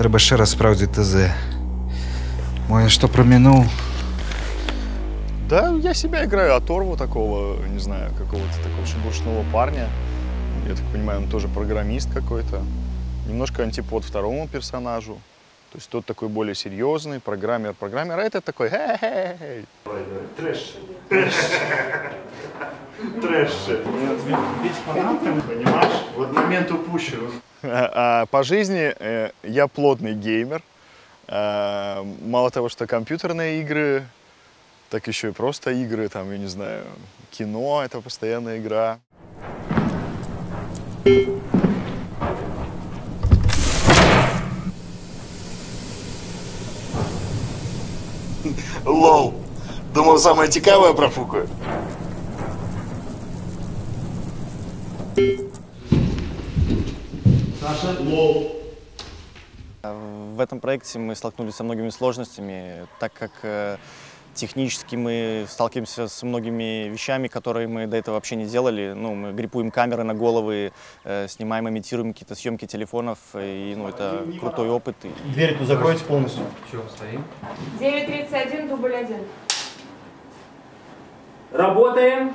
Треба ще раз справдити ТЗ. Ой, что проминул? Да, я себя играю оторву такого, не знаю, какого-то такого шебуршного парня. Я так понимаю, он тоже программист какой-то. Немножко антипод второму персонажу. То есть тот такой более серьезный, программер, программер, а этот такой хе-хе-хе. Трэш. Трэш. Трэш. Бить фанатами, понимаешь? Вот момент упущен. А, а по жизни э, я плотный геймер. А, мало того, что компьютерные игры, так еще и просто игры, там, я не знаю, кино — это постоянная игра. Лол. Думал, самое цікаве профукаю. В этом проекте мы столкнулись со многими сложностями, так как э, технически мы сталкиваемся с многими вещами, которые мы до этого вообще не делали. Ну, мы гриппуем камеры на головы, э, снимаем, имитируем какие-то съемки телефонов, и ну, это крутой опыт. Дверь тут закройте полностью. 931, дубль 1. Работаем.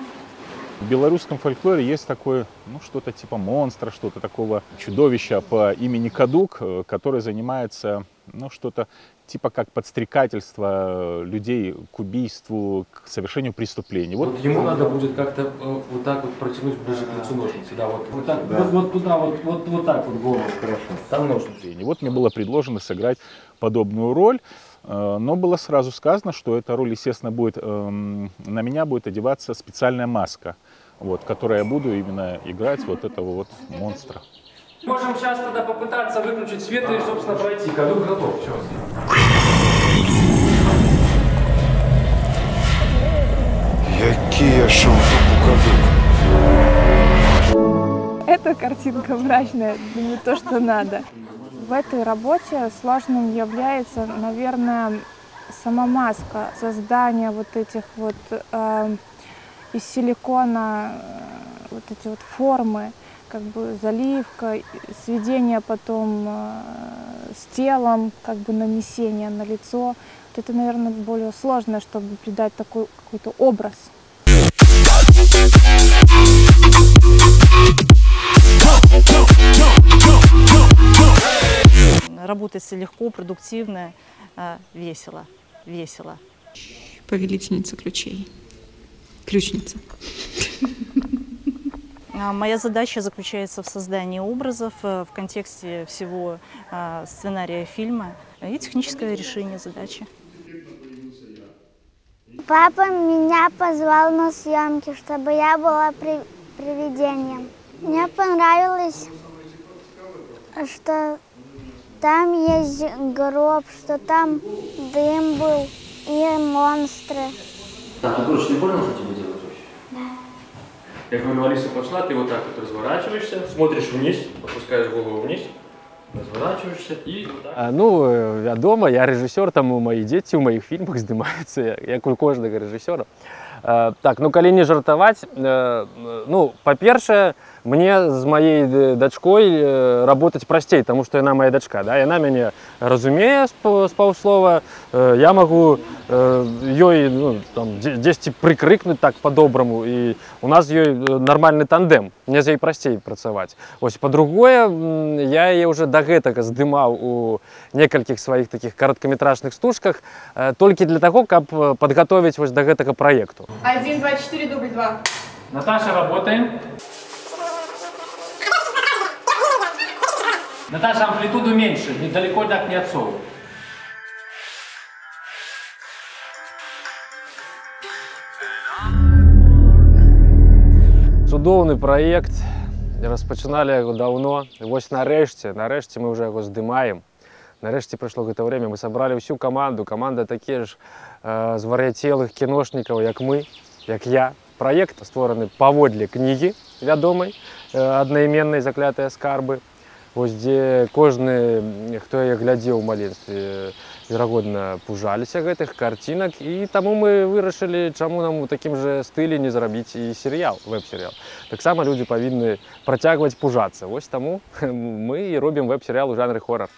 В белорусском фольклоре есть такое, ну, что-то типа монстра, что-то такого чудовища по имени Кадук, э, который занимается, ну, что-то типа как подстрекательство э, людей к убийству, к совершению преступлений. Вот Вот ему надо будет как-то э, вот так вот протянуть ближе к лицу ножницы. Да, вот, вот так, вот, вот туда, вот, вот, вот так вот голову. Хорошо. Там ножницы. И вот мне было предложено сыграть подобную роль, но было сразу сказано, что эта роль, естественно, будет, эм, на меня будет одеваться специальная маска, вот, которой я буду именно играть вот этого вот монстра. Можем сейчас тогда попытаться выключить свет и, собственно, пройти. Кадук готов. Я шел кадук. Эта картинка мрачная, не то, что надо. В этой работе сложным является, наверное, сама маска, создание вот этих вот э, из силикона э, вот эти вот формы, как бы заливка, сведение потом э, с телом, как бы нанесение на лицо. Вот это, наверное, более сложное, чтобы придать такой какой-то образ. Работается легко, продуктивно, а, весело, весело. повелительница ключей. Ключница. А, Моя задача заключается в создании образов э, в контексте всего а, сценария фильма и техническое решение задачи. Папа меня позвал на съемки, чтобы я была при- привидением. Мне понравилось, что там есть гроб, что там дым был и монстры. Так, короче, ты понял, что тебе. Я говорю, Алиса пошла, ты вот так вот разворачиваешься, смотришь вниз, опускаешь голову вниз, разворачиваешься и вот так. А, Ну, е, вядома, я рэжысёр, таму мои дзеці ў маіх фільмах здымаюцца, як у кожнага рэжысёра. Э, Так, ну калі не жартаваць, э, ну, па-першае, мне з маей д- дачкой э, работаць прасцей, таму што яна моя дачка, да? яна мяне разумее з паў- з паўслова, э, я магу э, ёй ну, там, дзе- дзесьці прыкрыкнуць так по-добраму, і у нас з ёй э, нармальны тандем, мне з ёй прасцей працаваць. Вось па-другое, м, я яе ўжо да гэтага здымаў у некалькіх сваіх такіх кароткаметражных стужках э, толькі для таго, каб э, падгатовіць вось да гэтага праекту. 1, 2, 4, дубль 2. Наташа, работаем. Наташа, амплитуду меньше, недалеко так не отсовывай. Цудоўны праект распачыналі яго даўно вось нарэшце нарэшце мы ўжо яго здымаем нарэшце прыйшло гэта время мы сабралі ўсю каманду каманда такія ж э, звар'яцелых кіношнікаў як мы як я праект створаны паводле кнігі вядомай э, аднайменнай заклятыя скарбы вось дзе кожны хто яе глядзеў у маленстве верагодна пужаліся гэтых карцінак і таму мы вырашылі чаму нам у такім жа стылі не зрабіць і серыял веб-серыял таксама людзі павінны працягваць пужацца вось таму мы і робім веб-серыял у жанры хорар